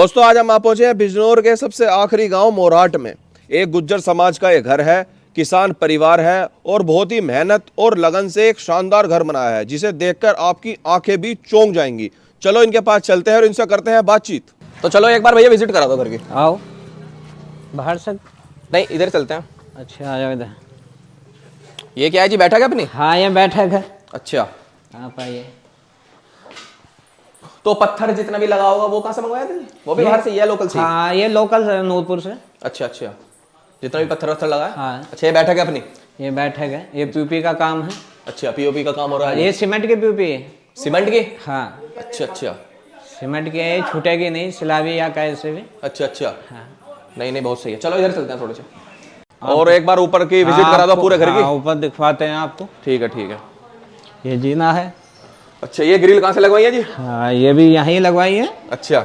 दोस्तों आज हम आप पहुँचे हैं बिजनौर के सबसे आखिरी गाँव मोराट में। एक गुज्जर समाज का एक घर है किसान परिवार है और बहुत ही मेहनत और लगन से एक शानदार घर बनाया है जिसे देखकर आपकी आँखें भी चौंक जाएँगी। चलो इनके पास चलते हैं और इनसे करते हैं बातचीत। तो चलो एक बार भैया विज़िट करा दो घर की। आओ। बाहर से? नहीं इधर चलते हैं। अच्छा आ जाओ इधर। ये क्या है जी बैठा क्या अपनी? हाँ ये बैठक है अच्छा। आप आइए। तो पत्थर जितना भी लगा होगा वो कहाँ से मंगवाया था वो भी बाहर से ये लोकल से ही? हाँ ये लोकल है नूरपुर से। अच्छा अच्छा। जितना भी पत्थर वत्थर लगा है। हाँ अच्छा ये बैठक है अपनी? ये बैठक है। ये पीपी का काम है। अच्छा पीओपी का काम हो रहा है? ये सीमेंट की पीपी है। सीमेंट की? हाँ। अच्छा अच्छा। सीमेंट की है छूटेगी नहीं सिलावी या कैसे भी। अच्छा अच्छा। हाँ। नहीं नहीं बहुत सही है। चलो इधर चलते हैं थोड़े से। और एक बार ऊपर की विज़िट करा दो पूरे घर की। हाँ, ऊपर दिखवाते हैं आपको। ठीक है ठीक है। ये जीना है। अच्छा ये ग्रिल कहाँ से लगवाई है जी? हाँ ये भी यहीं लगवाई है। अच्छा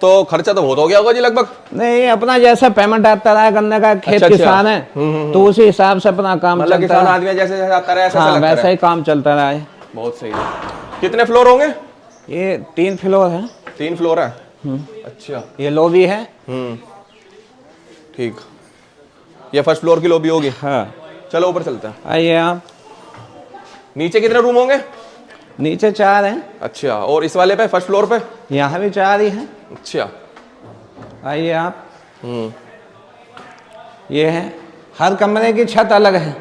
तो खर्चा तो बहुत हो गया होगा जी लगभग। नहीं अपना जैसा पेमेंट आता रहा है गन्ने का खेत अच्छा, अच्छा। किसान है तो उसी हिसाब से अपना काम मतलब चलता किसान आदमी जैसे जैसे आता रहे हाँ वैसा ही काम चलता रहा है। बहुत सही। है कितने फ्लोर होंगे? ये तीन फ्लोर है। तीन फ्लोर है? अच्छा। ये लॉबी है। हम्म। ठीक। ये फ़र्स्ट फ्लोर की लॉबी होगी। हाँ। चलो ऊपर चलते हैं। आइए आप। नीचे कितने रूम होंगे? नीचे चार हैं। अच्छा और इस वाले पे फ़र्स्ट फ्लोर पे? यहाँ भी चार ही हैं। अच्छा। आइए आप। हम्म। ये है। हर कमरे की छत अलग है।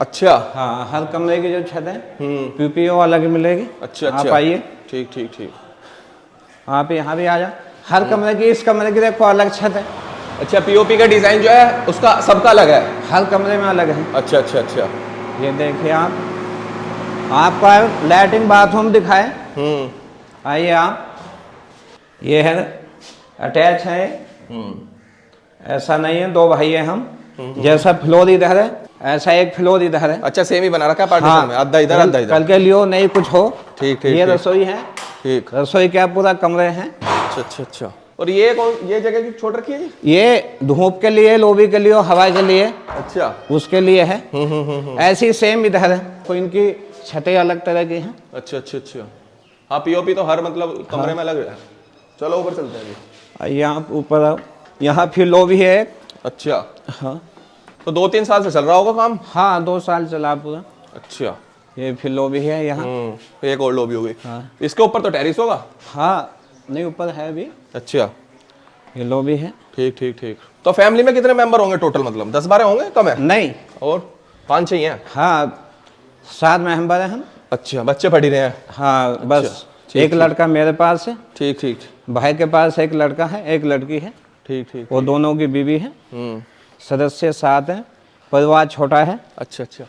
अच्छा। हाँ हर कमरे की जो छत है हम्म। पीपीओ अलग मिलेगी। अच्छा आप अच्छा। आइए। ठीक ठीक ठीक। आप यहाँ भी आ जाओ। हर कमरे की इस कमरे की देखो अलग छत है। अच्छा पीओपी का डिज़ाइन जो है उसका सबका अलग है? हर कमरे में अलग है। अच्छा अच्छा अच्छा। ये देखिए आप। आपका लैट्रिन बाथरूम दिखाए। हम्म। आइए आप। ये है अटैच है। हम्म। ऐसा नहीं है दो भाई हैं हम। जैसा फ्लोर इधर है ऐसा एक फ्लोर इधर है। अच्छा सेम ही बना रखा है पार्टीशन में। आधा इधर आधा इधर। कल के लियो नहीं कुछ हो। ठीक ठीक ये रसोई है। ठीक। रसोई क्या पूरा कमरे हैं? अच्छा अच्छा अच्छा। और ये कौन ये जगह की छोड़ रखी है ये धूप के लिए लोबी के लिए हवा के लिए। अच्छा। उसके लिए है। हम्म हम्म हम्म हम्म। ऐसी सेम इधर है। तो इनकी छतें अलग तरह की हैं। अच्छा अच्छा अच्छा। हाँ पीओपी तो हर मतलब कमरे में अलग है। चलो ऊपर चलते हैं आइए आप ऊपर आओ। यहाँ फिर लोबी है अच्छा। हाँ। तो दो तीन साल से चल रहा होगा काम? हाँ दो साल चला पूरा। अच्छा। ये फिर लोबी है यहाँ। हम्म एक और लॉबी होगी हाँ। इसके ऊपर तो टेरिस होगा? हाँ नहीं ऊपर है अभी। अच्छा। ये लोबी है। ठीक ठीक ठीक। तो फैमिली में कितने मेंबर होंगे टोटल मतलब? दस बारह होंगे? कम है? नहीं। और पाँच छह ही? हैं हाँ सात मेंबर हैं हम? अच्छा बच्चे पढ़ ही रहे हैं। हाँ बस ठीक, एक लड़का मेरे पास है। ठीक ठीक भाई के पास एक लड़का है एक लड़की है। ठीक ठीक वो दोनों की बीवी है। हम्म। सदस्य सात हैं परिवार छोटा है। अच्छा अच्छा।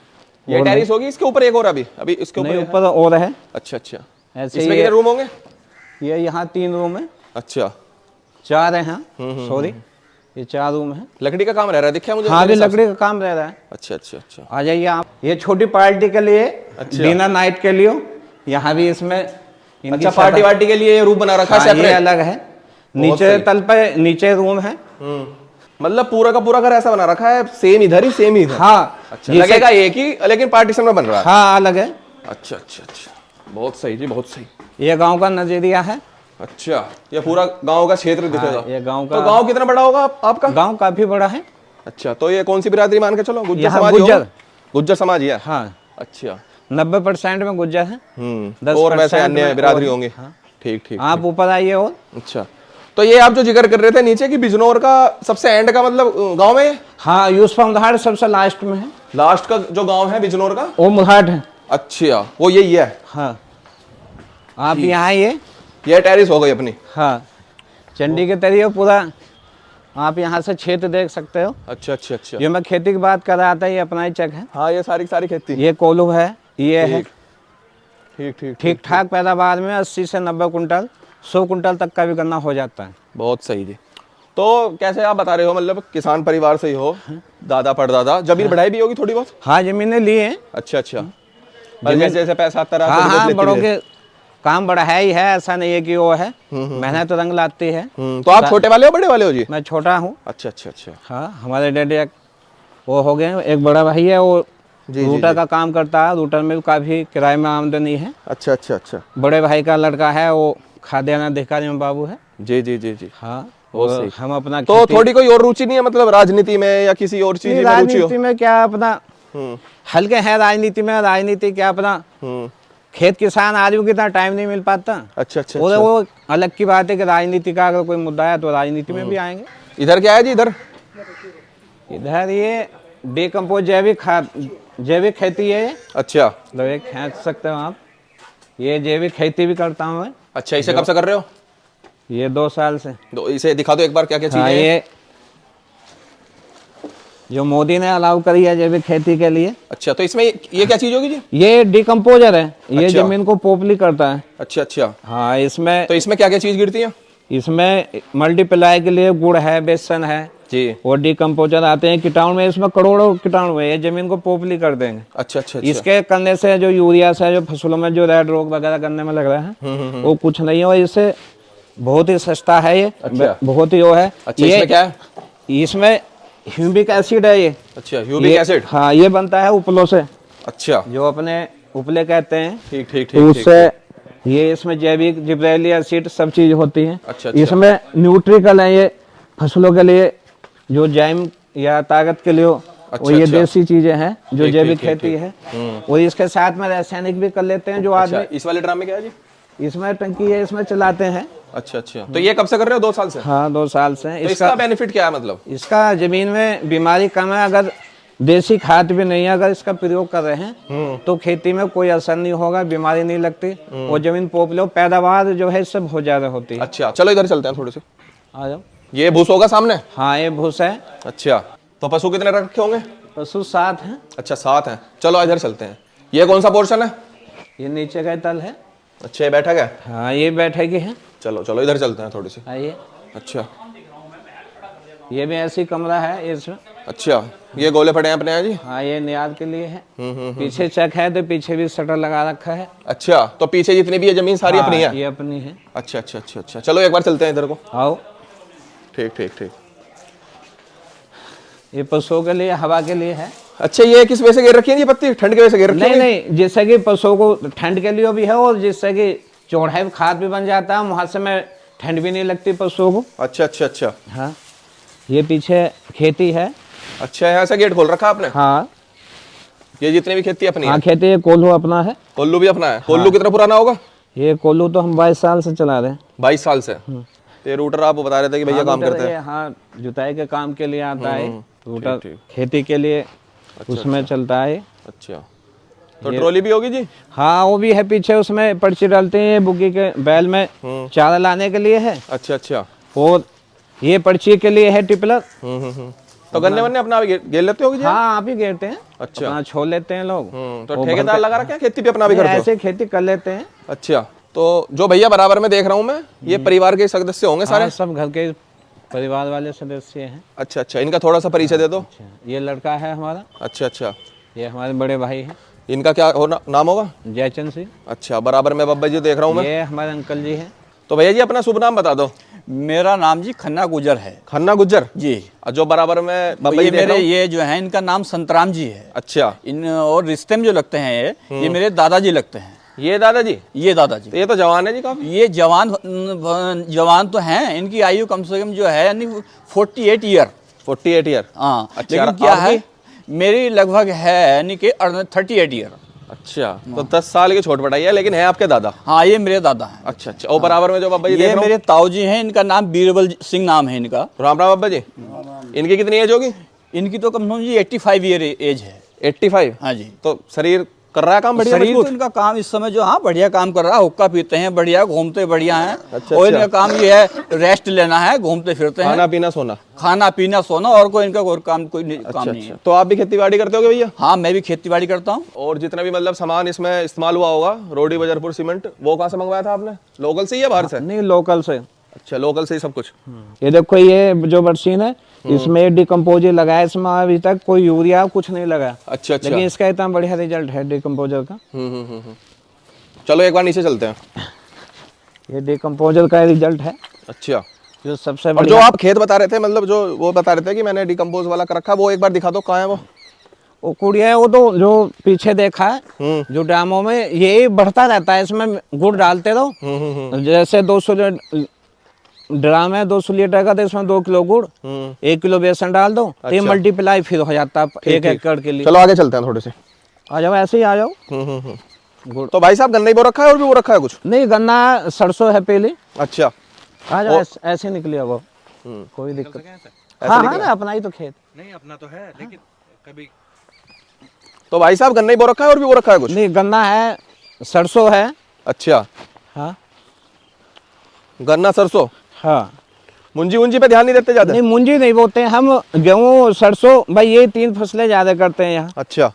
ये टेरिस होगी? इसके ऊपर एक और अभी। अभी इसके ऊपर ऊपर और है। अच्छा अच्छा। ऐसे इसमें ही कितने रूम होंगे? ये यहाँ तीन रूम है। अच्छा। चार है सॉरी ये चार रूम है। लकड़ी का काम रह रहा है दिखा मुझे हाँ भी लकड़ी का काम रह रहा है। अच्छा अच्छा अच्छा। आ जाइए आप। ये छोटी पार्टी के लिए अच्छा। डिनर नाइट के लिए यहाँ भी इसमें अच्छा पार्टी वार्टी के लिए रूम बना रखा है हाँ, ये अलग है। नीचे तल पे नीचे रूम है। हम्म। मतलब पूरा का पूरा घर ऐसा बना रखा है सेम इधर ही सेम ही इधर? हाँ। अच्छा लगेगा एक ही लेकिन पार्टीशन में बन रहा है? हाँ अलग है। अच्छा अच्छा अच्छा। बहुत सही जी बहुत सही। ये गाँव का नज़रिया है। अच्छा ये पूरा गाँव का क्षेत्र दिखेगा। हाँ, ये गाँव का तो गाँव कितना बड़ा होगा आप, आपका? गाँव काफ़ी बड़ा है। अच्छा तो ये कौन सी बिरादरी मान के चलो? गुज्जर समाज गुज्जर। गुज्जर समाज ही है? हाँ। अच्छा। नब्बे परसेंट में गुज्जर है। हम्म दस और वैसे अन्य बिरादरी होंगी। हाँ। ठीक ठीक आप ऊपर आइए और। अच्छा तो ये आप जो ज़िक्र कर रहे थे नीचे की बिजनौर का सबसे एंड का मतलब गाँव में हाँ यूसफ मुधाड़ सबसे लास्ट में है। लास्ट का जो गाँव है बिजनौर का? वो मुधाड़ है। अच्छा वो यही है। हाँ। आप यहाँ आइए। ये टेरिस हो गई अपनी। हाँ चंडी के तरीके पूरा आप यहाँ से क्षेत्र देख सकते हो। अच्छा अच्छा अच्छा। ये मैं खेती की बात कर रहा था ये अपना ही चक है। हाँ ये सारी सारी खेती। ये कोलू है ये है। ठीक ठीक ठीक ठीक पैदावार में 80 से 90 कुंटल 100 कुंटल तक का भी गन्ना हो जाता है। बहुत सही जी। तो कैसे आप बता रहे हो मतलब किसान परिवार से ही हो दादा परदादा ज़मीन बढ़ाई भी होगी थोड़ी बहुत? हाँ जमीनें ली हैं। अच्छा अच्छा। और जैसे जैसे पैसा आता रहा हाँ हाँ बड़ों के काम बड़ा है ही है ऐसा नहीं है कि वो है। मेहनत तो रंग लाती है। हम्म, तो आप छोटे वाले हो बड़े वाले हो जी? मैं छोटा हूँ। अच्छा अच्छा अच्छा। हाँ हमारे डैडी एक वो हो गए एक बड़ा भाई है वो जी, जी, रूटर का काम करता है रूटर में भी काफ़ी किराए में आमदनी है। अच्छा अच्छा अच्छा। बड़े भाई का लड़का है वो खाद्यान्न अधिकारी में बाबू है। जी जी जी जी। हाँ हम अपना तो थोड़ी कोई और रुचि नहीं है मतलब राजनीति में या किसी और चीज़ में रुचि हो? राजनीति में क्या अपना हम्म। हल्के हैं राजनीति में राजनीति क्या अपना हम्म। खेत किसान आदमी को इतना टाइम नहीं मिल पाता। अच्छा अच्छा वो अच्छा। वो अलग की बात है कि राजनीति का अगर कोई मुद्दा है तो राजनीति में भी आएँगे। इधर क्या है जी इधर? इधर ये डिकम्पोज जैविक खाद जैविक खेती है। अच्छा। मतलब ये खेच सकते हो आप। ये जैविक खेती भी करता हूँ अच्छा इसे कब से कर रहे हो? ये दो साल से। दो इसे दिखा दो एक बार क्या क्या हाँ चीज़ें हैं। ये जो मोदी ने अलाउ करी है जैविक खेती के लिए। अच्छा तो इसमें ये क्या चीज़ होगी जी? ये डिकम्पोजर है। ये अच्छा। ज़मीन को पोपली करता है। अच्छा अच्छा। हाँ इसमें तो इसमें क्या क्या चीज़ गिरती है? इसमें मल्टीप्लाई के लिए गुड़ है बेसन है। जी। और डिकम्पोजर आते हैं कीटाणु में इसमें करोड़ों कीटाणु है। ये ज़मीन को पोपली कर देंगे। अच्छा अच्छा अच्छा। इसके करने से जो यूरिया से जो फ़सलों में जो रेड रोग वगैरह करने में लग रहा हम्म, है वो कुछ नहीं है और इससे बहुत ही सस्ता है ये। अच्छा। बहुत ही वो है। अच्छा ये इसमें क्या इसमें ह्यूमिक एसिड है ये। अच्छा ये- एसिड? हाँ ये बनता है उपलों से। अच्छा। जो अपने उपले कहते हैं ठीक ठीक ठीक उससे ये इसमें जैविक जिब्रेली एसिड सब चीज़ होती है। अच्छा, अच्छा। इसमें न्यूट्रिकल है ये फ़सलों के लिए जो जैम या ताकत के लिए अच्छा, और ये अच्छा। देसी चीज़ें हैं जो जैविक खेती है। और इसके साथ में रासायनिक भी कर लेते हैं जो अच्छा आदमी। इस वाले ड्राम क्या है जी? इसमें टंकी है इसमें चलाते हैं। अच्छा अच्छा। तो ये कब से कर रहे हो? दो साल से? हाँ दो साल से। तो इसका बेनिफिट क्या है मतलब? इसका ज़मीन में बीमारी कम है अगर देसी खाद भी नहीं है अगर इसका प्रयोग कर रहे हम्म। हैं तो खेती में कोई असर नहीं होगा बीमारी नहीं लगती। और ज़मीन पोपलो पैदावार जो है इससे बहुत ज़्यादा होती है। अच्छा चलो इधर चलते हैं थोड़े से। आ जाओ। ये भूस होगा सामने? हाँ ये भूस है। अच्छा तो पशु कितने रखे होंगे? पशु सात है। अच्छा सात हैं। चलो इधर चलते हैं। ये कौन सा पोर्शन है? ये नीचे का तल है। अच्छा ये बैठक है हाँ ये बैठेगी है। चलो चलो इधर चलते हैं थोड़ी सी। आइए। अच्छा। ये भी ऐसी कमरा है इसमें अच्छा ये गोले पड़े हैं अपने यहाँ जी? हाँ ये नियाद के लिए है। हम्म हम्म पीछे चक है तो पीछे भी शटर लगा रखा है। अच्छा तो पीछे जितनी भी है ज़मीन सारी हाँ, अपनी है? ये अपनी है। अच्छा अच्छा अच्छा अच्छा। चलो एक बार चलते हैं इधर को। आओ। ठीक ठीक ठीक। ये पशुओं के लिए हवा के लिए है। अच्छा ये किस वजह से गिर रखी है? ये पत्ती ठंड की वजह से गिर रखी नहीं है नहीं जिससे कि पशुओं को ठंड के लिए भी है और जिससे कि चौड़ाई खाद भी बन जाता है वहाँ से में ठंड भी नहीं लगती पशुओं को। अच्छा अच्छा अच्छा। हाँ ये पीछे खेती है। अच्छा यहाँ से गेट खोल रखा आपने? हाँ। ये जितनी भी खेती अपनी हाँ खेती ये कोल्हू अपना है। कोल्लू भी अपना है? कोल्लू कितना पुराना होगा? ये कोल्लू तो हम बाईस साल से चला रहे हैं। बाईस साल से? तो ये रूटर आप बता रहे थे कि भैया काम करते हैं। हाँ जुताई के काम के लिए आता है। रूटर खेती के लिए उसमें अच्छा। चलता है अच्छा। तो ट्रॉली भी होगी जी? हाँ वो भी है पीछे उसमें पर्ची डालते हैं बुग्गी के बैल में। चारा लाने के लिए है। अच्छा अच्छा। और ये पर्ची के लिए है टिपलर। हम्म हम्म हम्म। तो गन्ने वन्ने अपना भी गे- गेल लेते होगे जी? हाँ आप ही घेरते हैं। अच्छा। अपना छोड़ लेते हैं लोग। हम्म, तो ठेकेदार लगा रखे हैं खेती भी अपना भी करते ऐसे खेती कर लेते हैं। अच्छा तो जो भैया बराबर में देख रहा हूँ मैं ये परिवार के सदस्य होंगे सारे? हाँ, सब घर के परिवार वाले सदस्य हैं। अच्छा अच्छा इनका थोड़ा सा परिचय दे दो। अच्छा, ये लड़का है हमारा। अच्छा अच्छा। ये हमारे बड़े भाई हैं। इनका क्या होना नाम होगा? जयचंद सिंह। अच्छा बराबर में बब्बा जी देख रहा हूँ मैं। ये हमारे अंकल जी हैं। तो भैया जी अपना शुभ नाम बता दो। मेरा नाम जी खन्ना गुजर है। खन्ना गुजर? जी। और जो बराबर में तो ये मेरे ये जो है इनका नाम संतराम जी है। अच्छा। इन और रिश्ते में जो लगते हैं ये ये मेरे दादाजी लगते हैं। ये दादाजी? ये दादाजी। तो ये तो जवान है जी काफ़ी। ये जवान जवान तो हैं इनकी आयु कम से कम जो है यानी forty eight year forty eight year हाँ अच्छा, लेकिन क्या है मेरी लगभग है यानी कि थर्टी एट ईयर अच्छा तो दस साल की छोट बढ़ाई है लेकिन है आपके दादा? हाँ ये मेरे दादा हैं। अच्छा अच्छा और बराबर में जो बाबा जी ये मेरे ताऊ जी हैं इनका नाम बीरबल सिंह नाम है इनका। राम राम बाबा जी। इनकी कितनी एज होगी? इनकी तो कम से कम जी एट्टी फाइव ईयर एज है। 85 हाँ जी। तो शरीर कर रहा है काम बढ़िया शरीर तो इनका काम इस समय जो हाँ बढ़िया काम कर रहा है हुक्का पीते हैं बढ़िया घूमते बढ़िया हैं। अच्छा, और अच्छा। इनका काम ये है रेस्ट लेना है घूमते फिरते हैं। खाना पीना सोना। खाना पीना सोना और कोई इनका और काम कोई नहीं, काम अच्छा नहीं है। अच्छा तो आप भी खेती बाड़ी करते हो भैया? हाँ मैं भी खेती बाड़ी करता हूँ। और जितना भी मतलब सामान इसमें इस्तेमाल हुआ होगा रोडी बजरपुर सीमेंट वो कहाँ से मंगवाया था आपने? लोकल से ही या बाहर से? नहीं लोकल से। अच्छा लोकल से ही सब कुछ। ये देखो ये जो मशीन है इसमें डिकम्पोजर लगाया इसमें अभी तक कोई यूरिया कुछ नहीं लगा अच्छा अच्छा। लेकिन इसका इतना बढ़िया रिज़ल्ट है डिकम्पोजर का। हम्म हम्म हम्म हम्म। चलो एक बार नीचे चलते हैं। ये डिकम्पोजर का रिज़ल्ट है। अच्छा। जो सबसे और जो आप खेत बता रहे थे मतलब जो वो बता रहे थे कि मैंने डिकम्पोज वाला कर रखा वो एक बार दिखा दो कहाँ है वो। वो कुड़िया है वो तो जो पीछे देखा है हम्म। जो ड्रामों में यही बढ़ता रहता है इसमें गुड़ डालते रहो। हम्म हम्म, हम्म। जैसे 200 लीटर ड्राम है दो सौ लीटर का तो इसमें दो किलो गुड़ हम्म। एक किलो बेसन डाल दो तो ये अच्छा। मल्टीप्लाई फिर हो जाता है एक एकड़ के लिए। चलो आगे चलते हैं थोड़े से। आ जाओ ऐसे ही आ जाओ। हम्म हम्म। गुड़। तो भाई साहब गन्ना ही बो रखा है और भी वो रखा है कुछ? नहीं गन्ना सरसों है पहले। अच्छा। आ जाओ ऐसे, निकले अब। हम्म। कोई दिक्कत हाँ हाँ ना अपना ही तो खेत। नहीं अपना तो है लेकिन कभी तो भाई साहब गन्ना ही बो रखा है और भी वो रखा है कुछ? नहीं गन्ना है सरसों है। अच्छा। हाँ। गन्ना सरसों? हाँ। मुंजी उंजी पे ध्यान नहीं देते ज़्यादा? नहीं मुंजी नहीं बोते हैं। हम गेहूँ सरसों भाई ये तीन फ़सलें ज़्यादा करते हैं यहाँ। अच्छा।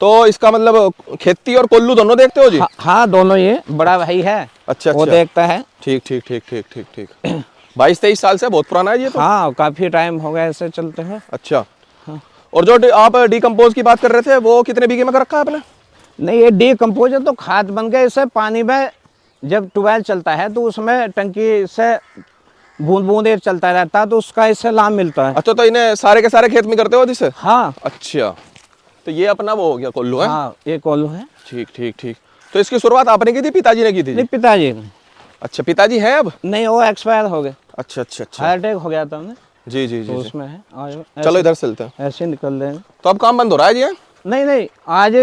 तो इसका मतलब खेती और कोल्लू दोनों देखते हो जी? हाँ, हाँ दोनों ये बड़ा भाई है। अच्छा अच्छा। वो देखता है। ठीक ठीक ठीक ठीक ठीक ठीक। बाईस तेईस साल से बहुत पुराना है ये तो? हाँ काफ़ी टाइम हो गया ऐसे चलते हैं। अच्छा। और जो आप डिकम्पोज की बात कर रहे थे वो कितने बीघे में कर रखा है आपने? नहीं ये डीकम्पोजर तो खाद बन गया इससे पानी में जब ट्यूबवेल चलता है तो उसमें टंकी से बूंद बूंद चलता रहता है तो उसका इससे लाभ मिलता है। अच्छा तो इन्हें सारे के सारे खेत में करते हो जिसे हाँ। अच्छा तो ये अपना वो हो गया कोल्लू है? हाँ ये कोल्हू है। ठीक ठीक ठीक। तो इसकी शुरुआत आपने की थी पिताजी ने की थी? नहीं पिताजी ने। अच्छा पिताजी हैं अब? नहीं वो एक्सपायर हो गए। अच्छा अच्छा अच्छा। हार्ट अटैक हो गया था उन्हें। जी जी जी, तो उसमें है चलो इधर चलते हैं। ऐसे निकल रहे हैं। तो अब काम बंद हो रहा है जी नहीं नहीं आज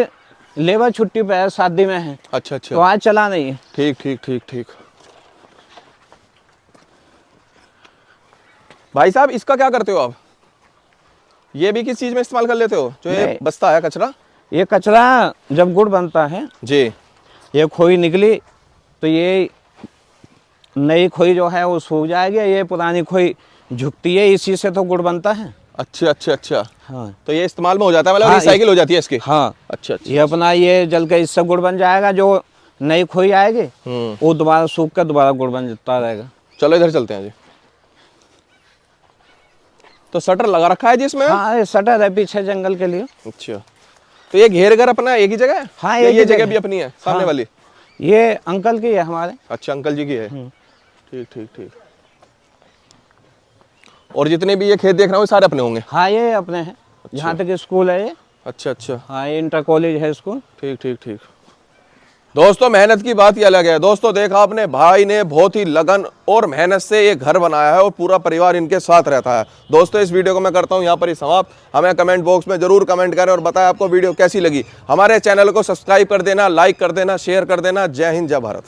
लेबर छुट्टी पे है शादी में है। अच्छा अच्छा। तो आज चला नहीं है। ठीक ठीक ठीक ठीक। भाई साहब इसका क्या करते हो आप? ये भी किस चीज़ में इस्तेमाल कर लेते हो? जो ये बस्ता है कचरा? ये कचरा जब गुड़ बनता है जी। ये खोई निकली तो ये नई खोई जो है वो सूख जाएगी ये पुरानी खोई झुकती है इसी से तो गुड़ बनता है। अच्छा अच्छा अच्छा। हाँ। तो ये इस्तेमाल में हो जाता है मतलब हाँ, रिसाइकिल हो जाती है इसकी? हाँ। अच्छा अच्छा ये अपना ये जल के इससे गुड़ बन जाएगा जो नई खोई आएगी हम्म। वो दोबारा सूख कर दोबारा गुड़ बन जाता रहेगा। चलो इधर चलते हैं जी। तो शटर लगा रखा है जी इसमें? हाँ ये सटर है पीछे जंगल के लिए। अच्छा। तो ये घेर घर अपना एक ही जगह है? हाँ, या ये जगह भी अपनी है सामने हाँ। वाली? ये अंकल की है हमारे। अच्छा अंकल जी की है। हम्म। ठीक ठीक ठीक। और जितने भी ये खेत देख रहा हूँ सारे अपने होंगे? हाँ ये अपने हैं। यहाँ तक स्कूल है ये। अच्छा अच्छा। हाँ ये इंटर कॉलेज है स्कूल। ठीक ठीक ठीक। दोस्तों, मेहनत की बात ही अलग है। दोस्तों, देखा आपने, भाई ने बहुत ही लगन और मेहनत से ये घर बनाया है और पूरा परिवार इनके साथ रहता है। दोस्तों, इस वीडियो को मैं करता हूँ, यहाँ पर ही समाप्त। हमें कमेंट बॉक्स में ज़रूर कमेंट करें और बताएँ आपको वीडियो कैसी लगी। हमारे चैनल को सब्सक्राइब कर देना, लाइक कर देना, शेयर कर देना। जय हिंद, जय भारत।